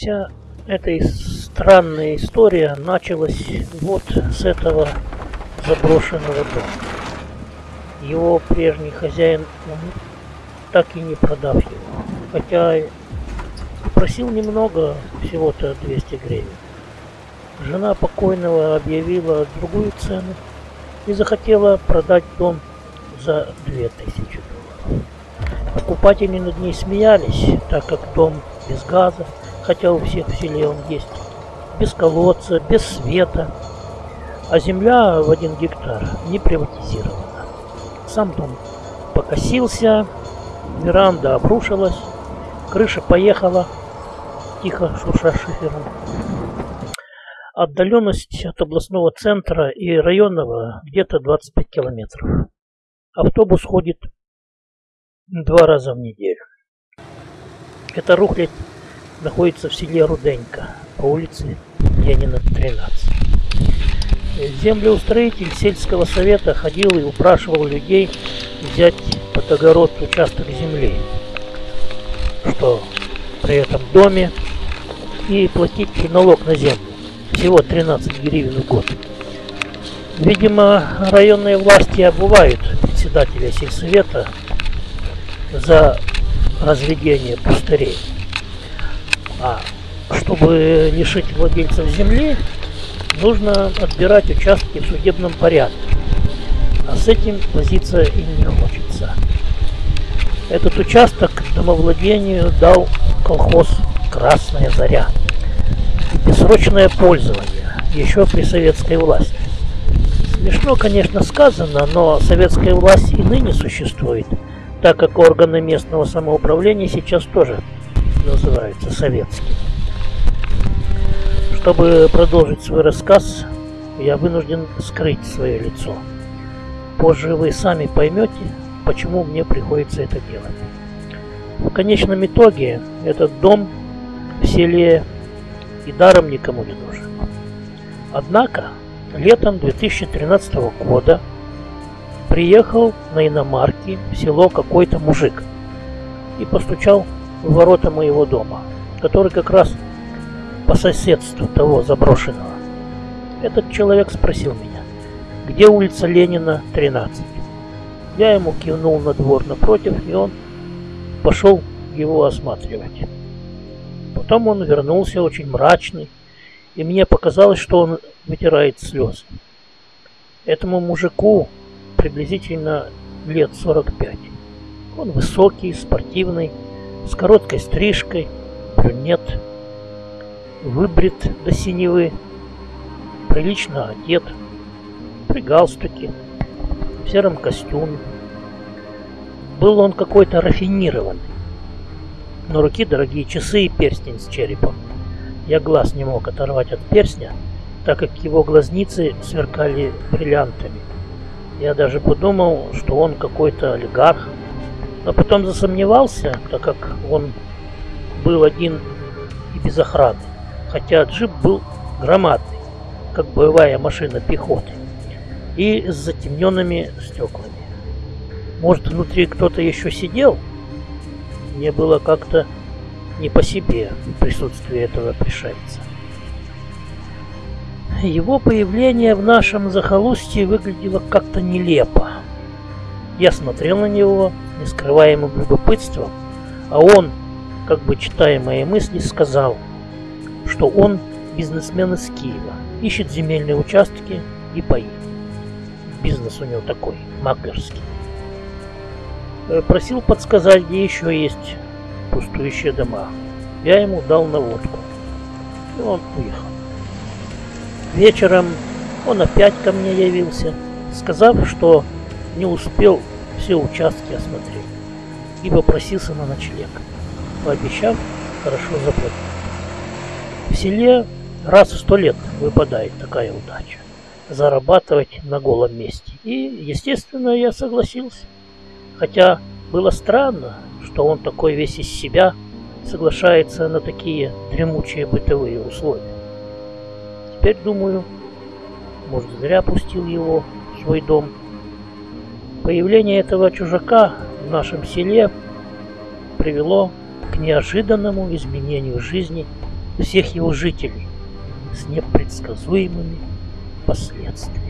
Вся эта странная история началась вот с этого заброшенного дома. Его прежний хозяин, он так и не продав его. Хотя просил немного, всего-то 200 гривен. Жена покойного объявила другую цену и захотела продать дом за 2000 долларов. Покупатели над ней смеялись, так как дом без газа, хотя у всех в селе он есть, без колодца, без света, а земля в один гектар не приватизирована. Сам дом покосился, веранда обрушилась, крыша поехала, тихо шурша шифером. Отдаленность от областного центра и районного где-то 25 километров. Автобус ходит два раза в неделю. Эта рухлядь находится в селе Руденька по улице Янина 13. Землеустроитель сельского совета ходил и упрашивал людей взять под огород участок земли, что при этом доме и платить налог на землю. Всего 13 гривен в год. Видимо, районные власти обувают председателя сельсовета за разведение пустырей. А чтобы лишить владельцев земли, нужно отбирать участки в судебном порядке. А с этим возиться им не хочется. Этот участок домовладению дал колхоз «Красная заря». Бессрочное пользование, еще при советской власти. Смешно, конечно, сказано, но советская власть и ныне существует, так как органы местного самоуправления сейчас тоже называются советскими. Чтобы продолжить свой рассказ, я вынужден скрыть свое лицо. Позже вы сами поймете, почему мне приходится это делать. В конечном итоге этот дом в селе и даром никому не нужен. Однако летом 2013 года приехал на иномарке в село какой-то мужик и постучал в ворота моего дома, который как раз по соседству того заброшенного. Этот человек спросил меня, где улица Ленина, 13. Я ему кивнул на двор напротив, и он пошел его осматривать. Потом он вернулся очень мрачный, и мне показалось, что он вытирает слезы. Этому мужику приблизительно лет 45. Он высокий, спортивный, с короткой стрижкой, брюнет, выбрит до синевы, прилично одет, при галстуке, в сером костюме. Был он какой-то рафинированный. На руки дорогие часы и перстень с черепом. Я глаз не мог оторвать от перстня, так как его глазницы сверкали бриллиантами. Я даже подумал, что он какой-то олигарх, но потом засомневался, так как он был один и без охраны хотя джип был громадный, как боевая машина пехоты, и с затемненными стеклами. Может, внутри кто-то еще сидел? Мне было как-то не по себе в присутствии этого пришельца. Его появление в нашем захолустье выглядело как-то нелепо. Я смотрел на него, не скрываемым любопытством, а он, как бы читая мои мысли, сказал – что он бизнесмен из Киева, ищет земельные участки и паи. Бизнес у него такой, маклерский. Э, просил подсказать, где еще есть пустующие дома. Я ему дал наводку. И он уехал. Вечером он опять ко мне явился, сказав, что не успел все участки осмотреть и попросился на ночлег, пообещав хорошо заплатить. В селе раз в сто лет выпадает такая удача. Зарабатывать на голом месте. И, естественно, я согласился. Хотя было странно, что он такой весь из себя соглашается на такие дремучие бытовые условия. Теперь думаю, может зря пустил его в свой дом. Появление этого чужака в нашем селе привело к неожиданному изменению жизни всех его жителей с непредсказуемыми последствиями.